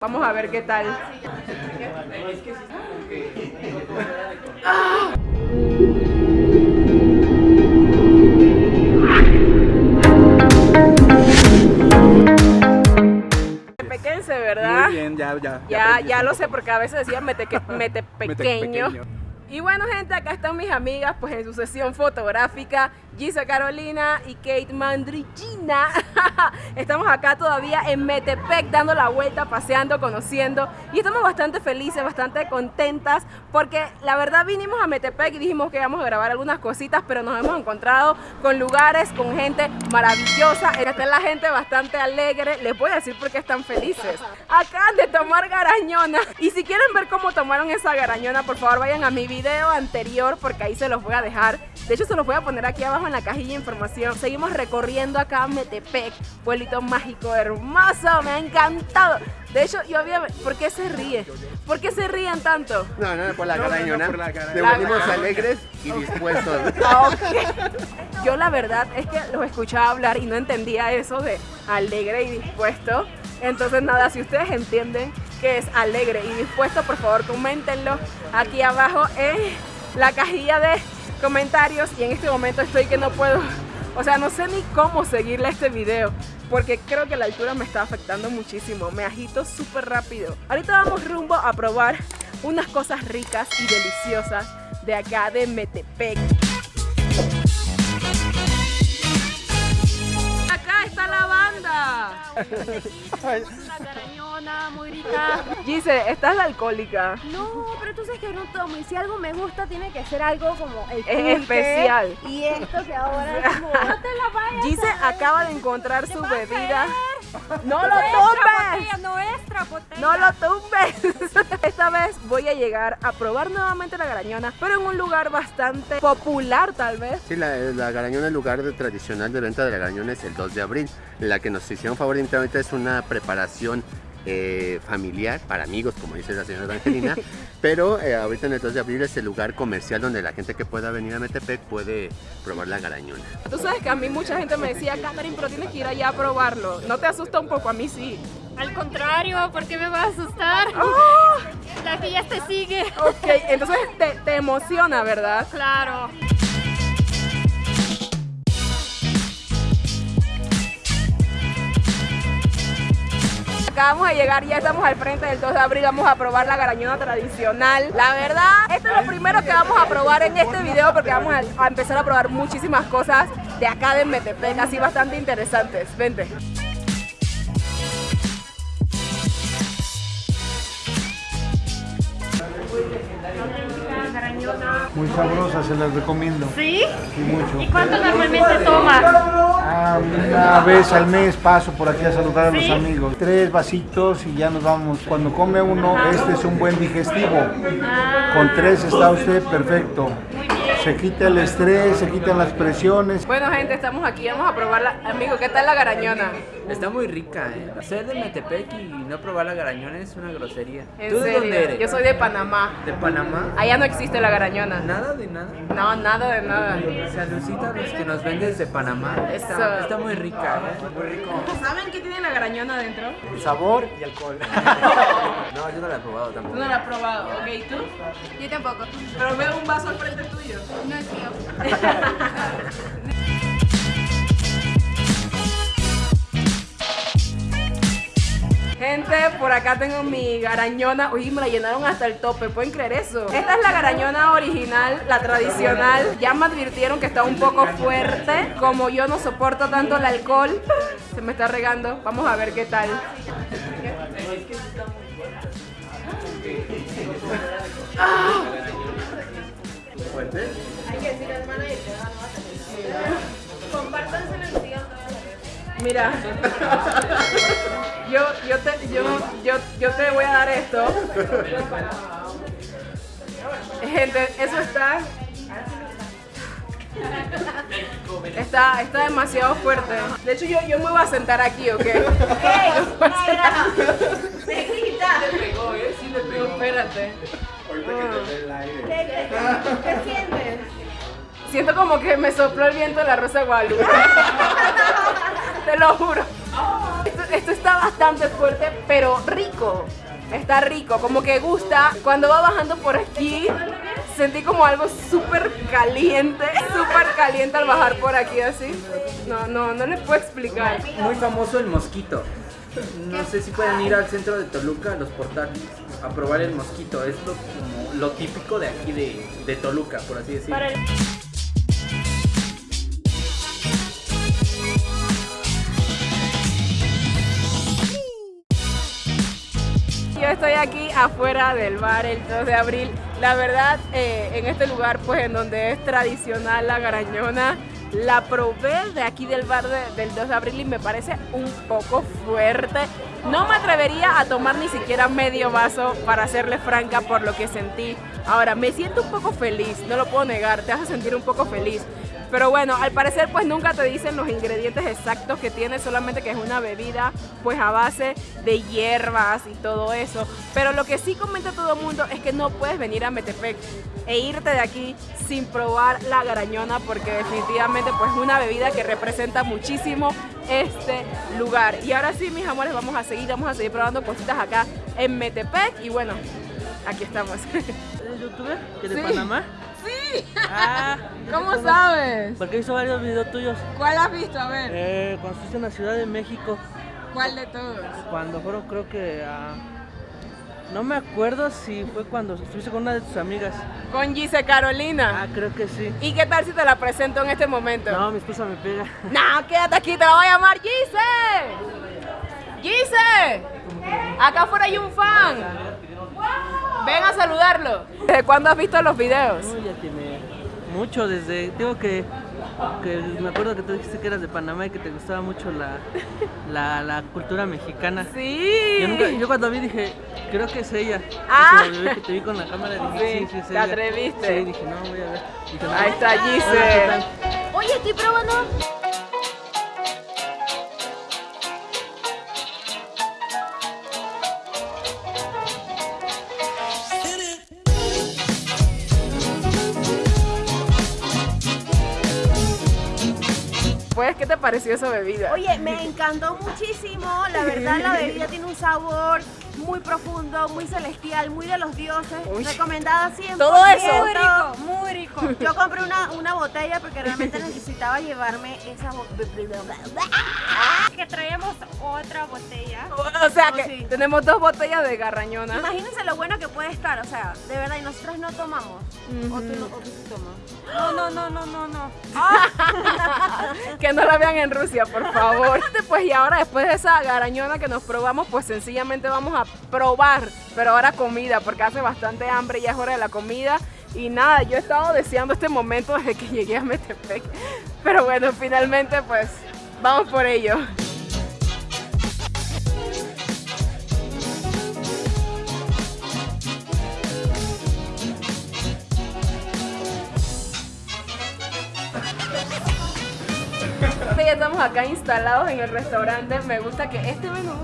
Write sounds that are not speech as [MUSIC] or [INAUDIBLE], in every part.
Vamos a ver qué tal. Pequense, ¿verdad? Muy bien, ya, ya. Ya, aprendí. ya lo sé porque a veces decía mete, que- [LAUGHS] mete pequeño. Y bueno gente, acá están mis amigas pues en su sesión fotográfica, Gisa Carolina y Kate Mandrigina. [LAUGHS] estamos acá todavía en Metepec dando la vuelta, paseando, conociendo y estamos bastante felices, bastante contentas porque la verdad vinimos a Metepec y dijimos que íbamos a grabar algunas cositas, pero nos hemos encontrado con lugares, con gente maravillosa, esta es la gente bastante alegre, les voy a decir por qué están felices. Acaban de tomar garañona y si quieren ver cómo tomaron esa garañona, por favor vayan a mi video anterior porque ahí se los voy a dejar. De hecho se los voy a poner aquí abajo en la cajilla de información. Seguimos recorriendo acá Metepec, pueblito mágico, hermoso, me ha encantado. De hecho, yo había... ¿Por qué se ríe? ¿Por qué se ríen tanto? No, no, por la No, no, no, por la venimos garañona. alegres y dispuestos. Ah. Yo la verdad es que los escuchaba hablar y no entendía eso de alegre y dispuesto. Entonces nada, si ustedes entienden que es alegre y dispuesto, por favor coméntenlo aquí abajo en la cajilla de comentarios. Y en este momento estoy que no puedo, o sea, no sé ni cómo seguirle este video. Porque creo que la altura me está afectando muchísimo. Me agito súper rápido. Ahorita vamos rumbo a probar unas cosas ricas y deliciosas de acá de Metepec. Una carañona muy rica. Gise, ¿estás la alcohólica? No, pero tú sabes que no tomo y si algo me gusta tiene que ser algo como el Es pulque. especial. Y esto que ahora es como, [LAUGHS] no te la vayas Gise acaba de encontrar su bebida. ¡No lo Nuestra botella, nuestra botella. ¡No lo tumbes! [LAUGHS] Esta vez voy a llegar a probar nuevamente la garañona, pero en un lugar bastante popular tal vez. Sí, la, la garañona, el lugar de- tradicional de venta de la garañona es el 2 de abril. La que nos hicieron favor de invitar es una preparación eh, familiar para amigos, como dice la señora Angelina. [LAUGHS] pero eh, ahorita en el 2 de abril es el lugar comercial donde la gente que pueda venir a Metepec puede probar la garañona. Tú sabes que a mí mucha gente me decía, Catherine, pero tienes que ir allá a probarlo. ¿No te asusta un poco? A mí sí. Al contrario, ¿por qué me vas a asustar? ¡Oh! La que ya te sigue. Ok, entonces te, te emociona, ¿verdad? Claro. Acabamos de llegar, ya estamos al frente del 2 de abril, vamos a probar la garañona tradicional. La verdad, esto es lo primero que vamos a probar en este video porque vamos a, a empezar a probar muchísimas cosas de acá de Metepec, así bastante interesantes. Vente. Muy sabrosa, se las recomiendo. ¿Sí? Sí, mucho. ¿Y cuánto normalmente tomas? Ah, una vez al mes paso por aquí a saludar a los ¿Sí? amigos. Tres vasitos y ya nos vamos. Cuando come uno, este es un buen digestivo. Con tres está usted perfecto. Se quita el estrés, se quitan las presiones. Bueno, gente, estamos aquí, vamos a probarla. Amigo, ¿qué tal la garañona? Está muy rica, ¿eh? Ser de Metepec y no probar la garañona es una grosería. En ¿Tú de serio, dónde eres? Yo soy de Panamá. ¿De Panamá? Allá no existe la garañona. Nada de nada. No, nada de nada. Saludcita a los que nos vendes de Panamá. Eso. Está, está muy rica, ¿eh? Muy rico. ¿Saben qué tiene la garañona adentro? Sabor y alcohol. [LAUGHS] no, yo no la he probado Tú tampoco. no la has probado, ¿ok? ¿Tú? Yo tampoco. Pero veo un vaso al frente tuyo. No es mío. [LAUGHS] Gente, por acá tengo mi garañona. Uy, me la llenaron hasta el tope. ¿Pueden creer eso? Esta es la garañona original, la tradicional. Ya me advirtieron que está un poco fuerte. Como yo no soporto tanto el alcohol, [LAUGHS] se me está regando. Vamos a ver qué tal. Mira, [LAUGHS] yo, yo, te, yo, yo, yo te voy a dar esto. Gente, eso está. Está, está demasiado fuerte. De hecho, yo, yo me voy a sentar aquí, ¿ok? [LAUGHS] No, espérate. ¿Qué sientes? Siento como que me sopló el viento de la rosa de Guadalupe. [LAUGHS] Te lo juro. Esto, está bastante fuerte, pero rico. Está rico, como que gusta. Cuando va bajando por aquí, sentí como algo súper caliente, súper caliente al bajar por aquí así. No, no, no les puedo explicar. Muy famoso el mosquito. No sé si pueden ir al centro de Toluca, a los portales, a probar el mosquito. Es lo, como lo típico de aquí de, de Toluca, por así decirlo. Estoy aquí afuera del bar el 2 de abril. La verdad, eh, en este lugar, pues en donde es tradicional la garañona, la probé de aquí del bar de- del 2 de abril y me parece un poco fuerte. No me atrevería a tomar ni siquiera medio vaso para serle franca por lo que sentí. Ahora, me siento un poco feliz, no lo puedo negar, te hace sentir un poco feliz. Pero bueno, al parecer pues nunca te dicen los ingredientes exactos que tiene, solamente que es una bebida pues a base de hierbas y todo eso. Pero lo que sí comenta todo el mundo es que no puedes venir a Metepec e irte de aquí sin probar la garañona porque definitivamente pues es una bebida que representa muchísimo este lugar. Y ahora sí, mis amores, vamos a seguir, vamos a seguir probando cositas acá en Metepec y bueno, aquí estamos. ¿Eres youtuber? ¿Que de Sí. Panamá? Sí, Ah, ¿cómo sabes? porque hizo varios videos tuyos. ¿Cuál has visto? A ver, Eh, cuando estuviste en la Ciudad de México, ¿cuál de todos? cuando fueron creo que a... No me acuerdo si fue cuando estuviste con una de tus amigas. Con Gise Carolina. Ah, creo que sí. ¿Y qué tal si te la presento en este momento? No, mi esposa me pega. No, quédate aquí, te la voy a llamar Gise. Gise, acá afuera hay un fan. Ven a saludarlo. ¿Desde cuándo has visto los videos? No, ya tiene mucho desde... Digo que, que me acuerdo que tú dijiste que eras de Panamá y que te gustaba mucho la, [LAUGHS] la, la cultura mexicana. Sí. Yo, nunca- yo cuando vi dije, creo que es ella. Ah. Y que te vi con la cámara dije, Sí, sí, sí, es te ella. atreviste. Sí, dije, no, voy a ver. Dije, no. Ahí está ¿qué Gise. Oye, estoy probando. ¿Qué te pareció esa bebida? Oye, me encantó muchísimo. La verdad, la [LAUGHS] bebida tiene un sabor muy profundo, muy celestial, muy de los dioses. Uy. Recomendada siempre. Todo eso. Yo compré una, una botella porque realmente necesitaba llevarme esa botella. Que traemos otra botella. O sea Oh, que sí. tenemos dos botellas de garrañona. Imagínense lo bueno que puede estar, o sea, de verdad, y nosotros no tomamos. O tú no, o tú sí tomas. No, no, no, no, no, no. [LAUGHS] que no la vean en Rusia, por favor. [LAUGHS] Pues y ahora después de esa garañona que nos probamos, pues sencillamente vamos a probar, pero ahora comida, porque hace bastante hambre, ya es hora de la comida. Y nada, yo he estado deseando este momento desde que llegué a Metepec. Pero bueno, finalmente pues vamos por ello. Ya estamos acá instalados en el restaurante. Me gusta que este menú,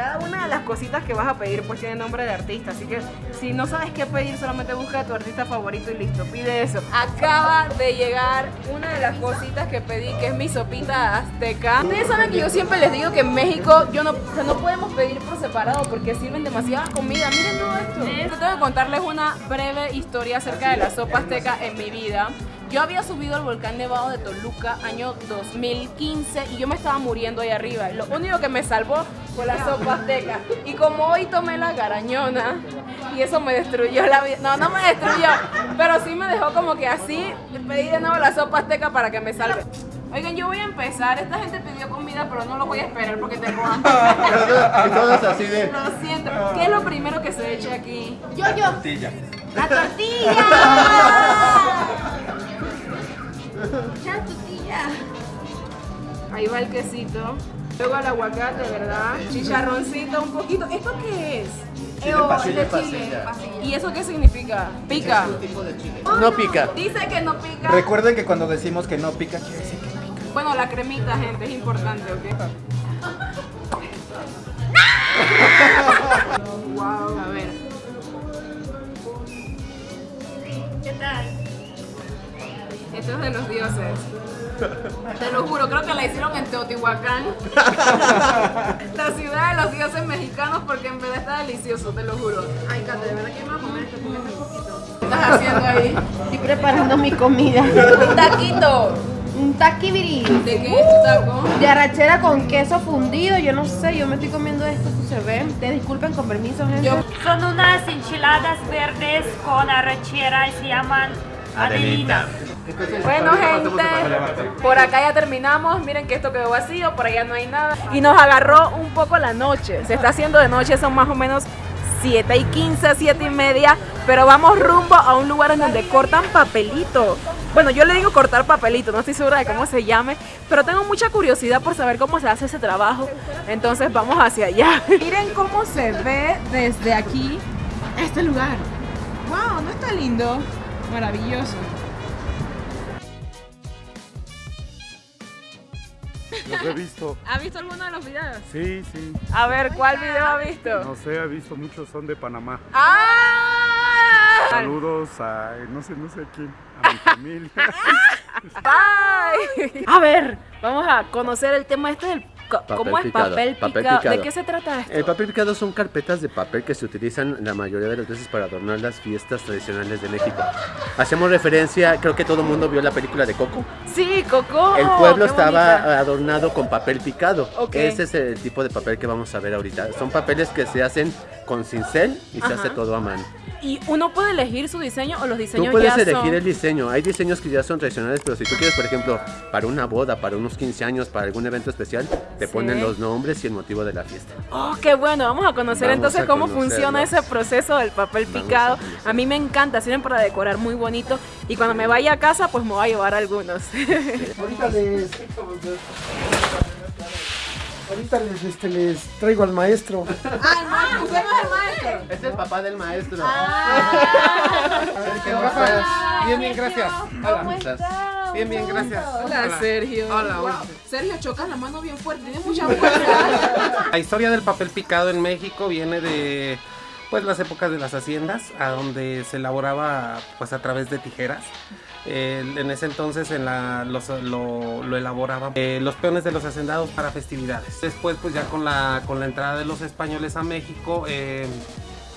cada una de las cositas que vas a pedir, pues tiene nombre de artista. Así que si no sabes qué pedir, solamente busca a tu artista favorito y listo, pide eso. Acaba de llegar una de las cositas que pedí, que es mi sopita azteca. Ustedes saben que yo siempre les digo que en México yo no, o sea, no podemos pedir por separado porque sirven demasiada comida. Miren todo esto. Yo tengo que contarles una breve historia acerca de la sopa azteca en mi vida. Yo había subido al volcán nevado de Toluca año 2015 y yo me estaba muriendo ahí arriba. Lo único que me salvó fue la sopa azteca. Y como hoy tomé la garañona y eso me destruyó la vida. No, no me destruyó, pero sí me dejó como que así. Pedí de nuevo la sopa azteca para que me salve. Oigan, yo voy a empezar. Esta gente pidió comida, pero no lo voy a esperar porque. [LAUGHS] Y todos así de. Lo siento. ¿Qué es lo primero que se echa aquí? Yo, yo. Tortilla. La tortilla. [LAUGHS] Ya, tortilla. Ahí va el quesito. Luego el aguacate, ¿verdad? Chicharroncito un poquito. ¿Esto qué es? Chile oh, pasilla, de chile. ¿Y eso qué significa? Pica. No pica. Dice que no pica. Recuerden que cuando decimos que no pica, quiere decir que Bueno, la cremita, gente, es importante, ¿ok? [LAUGHS] wow. A ver. ¿Qué tal? Esto es de los dioses. Te lo juro, creo que la hicieron en Teotihuacán. La ciudad de los dioses mexicanos porque en verdad está delicioso, te lo juro. Ay, Cate, de verdad que me voy a comer esto, un poquito. ¿Qué estás haciendo ahí? Estoy preparando mi comida. Un taquito. Un taquibiri. ¿De qué es tu taco? De arrachera con queso fundido, yo no sé, yo me estoy comiendo esto, esto se ve. Te disculpen con permiso, gente. Yo- Son unas enchiladas verdes con arrachera y se llaman Adelina. Bueno, gente, por acá ya terminamos. Miren que esto quedó vacío, por allá no hay nada. Y nos agarró un poco la noche. Se está haciendo de noche, son más o menos 7 y 15, 7 y media. Pero vamos rumbo a un lugar en donde cortan papelito. Bueno, yo le digo cortar papelito, no estoy segura de cómo se llame. Pero tengo mucha curiosidad por saber cómo se hace ese trabajo. Entonces vamos hacia allá. [LAUGHS] Miren cómo se ve desde aquí este lugar. ¡Wow! ¿No está lindo? Maravilloso. Los he visto. ¿Ha visto alguno de los videos? Sí, sí. A ver, ¿cuál video ha visto? No sé, he visto muchos, son de Panamá. ¡Ah! Saludos a no sé, no sé quién, a mi familia. [LAUGHS] Bye. A ver, vamos a conocer el tema este del Papel cómo es picado, papel picado. papel ¿De picado. qué se trata esto? El papel picado son carpetas de papel que se utilizan la mayoría de las veces para adornar las fiestas tradicionales de México. Hacemos referencia, creo que todo el mundo vio la película de Coco. Sí, Coco. El pueblo estaba bonita. adornado con papel picado. Ok. Ese es el tipo de papel que vamos a ver ahorita. Son papeles que se hacen con cincel y se Ajá. hace todo a mano. Y uno puede elegir su diseño o los diseños Tú puedes ya elegir son... el diseño. Hay diseños que ya son tradicionales, pero si tú quieres, por ejemplo, para una boda, para unos 15 años, para algún evento especial, te Sí. ponen los nombres y el motivo de la fiesta. Oh, qué bueno. Vamos a conocer Vamos entonces a cómo funciona ese proceso del papel Vamos picado. A mí me encanta, sirven para decorar muy bonito. Y cuando me vaya a casa, pues me voy a llevar algunos. [LAUGHS] Ahorita les. Ahorita les, este, les traigo al maestro. ah, usted no es el maestro. Es el papá del maestro. Ah. Bien, bien, gracias. Bien, bien, gracias. Hola, Sergio. Hola, Wow. hola. Sergio, chocas la mano bien fuerte, tiene mucha fuerza. La historia del papel picado en México viene de pues las épocas de las haciendas, a donde se elaboraba pues a través de tijeras. En ese entonces lo elaboraban eh, los peones de los hacendados para festividades. Después pues ya con la, con la entrada de los españoles a México, eh,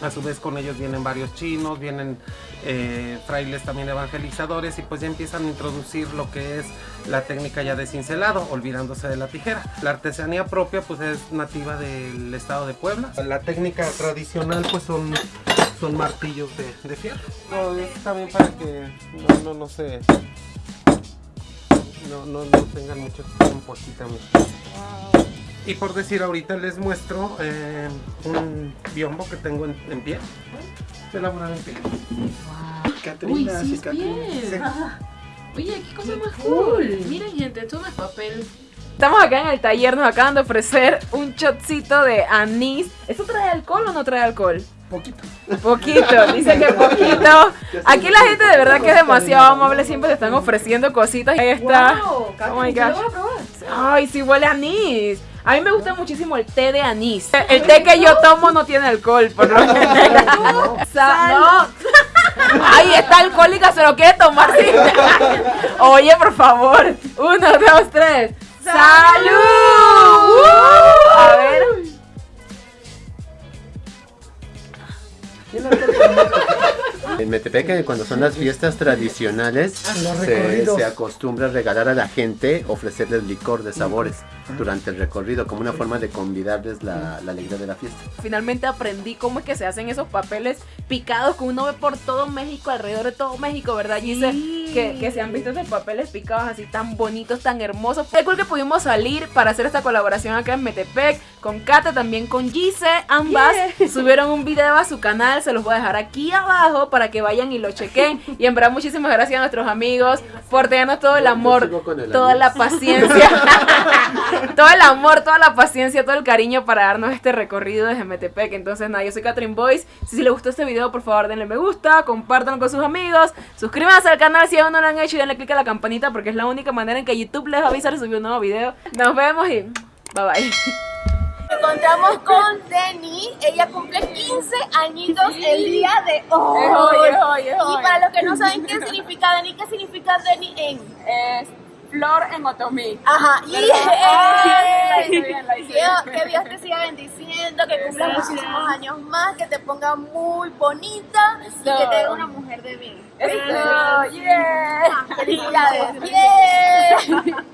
a su vez con ellos vienen varios chinos, vienen eh, frailes también evangelizadores y pues ya empiezan a introducir lo que es la técnica ya de cincelado, olvidándose de la tijera. La artesanía propia pues es nativa del estado de Puebla. La técnica tradicional pues son, son martillos de, de fierro. No, es también para que no, no, no se... No, no, no tengan mucho tiempo aquí también. Y por decir ahorita les muestro eh, un biombo que tengo en, en pie. Elaborado en piel. Catrina, Uy, sí. Sí. Oye, qué cosa más cool. Miren, gente, esto no es papel. Estamos acá en el taller, nos acaban de ofrecer un shotcito de anís. ¿Eso trae alcohol o no trae alcohol? Poquito. Poquito, [LAUGHS] dice que poquito. Aquí la gente de verdad que es demasiado amable, siempre te están ofreciendo cositas. Ahí está. Oh my gosh. Ay, sí huele a anís. A mí me gusta muchísimo el té de anís. El té que yo tomo no tiene alcohol, por lo general. [LAUGHS] Sa- no. [LAUGHS] Ay, está alcohólica, se lo quiere tomar sin [LAUGHS] Oye, por favor. Uno, dos, tres. ¡Salud! ¡Uh! A ver. En Metepec, cuando son las fiestas tradicionales, Los se, se acostumbra a regalar a la gente, ofrecerles licor de sabores durante el recorrido, como una forma de convidarles la, la alegría de la fiesta. Finalmente aprendí cómo es que se hacen esos papeles picados que uno ve por todo México, alrededor de todo México, ¿verdad? Gise? Que, que se han visto esos papeles picados así tan bonitos, tan hermosos. Qué cool que pudimos salir para hacer esta colaboración acá en Metepec con Kate, también con Gise. Ambas [LAUGHS] subieron un video a su canal, se los voy a dejar aquí abajo para que vayan y lo chequen. Y en verdad, muchísimas gracias a nuestros amigos por tenernos todo el amor, el toda la paciencia, [LAUGHS] [LAUGHS] todo el amor, toda la paciencia, todo el cariño para darnos este recorrido desde Metepec. Entonces, nada, yo soy Catherine Boyce. Si, si les gustó este video, por favor, denle me gusta, compártanlo con sus amigos, suscríbanse al canal si aún no lo han hecho y denle click a la campanita porque es la única manera en que YouTube les va a avisar si un nuevo video. Nos vemos y bye bye. Encontramos con Denny, ella cumple 15 añitos el día de hoy. Es hoy, es hoy, es hoy. Y para los que no saben qué significa Denny, ¿qué significa Denny en? Es Flor en Otomí. Ajá, [LAUGHS] que Dios te siga bendiciendo, que cumplas muchísimos años más, que te ponga muy bonita y que te dé una mujer de bien. Eso, yeah. Felicidades. [LAUGHS]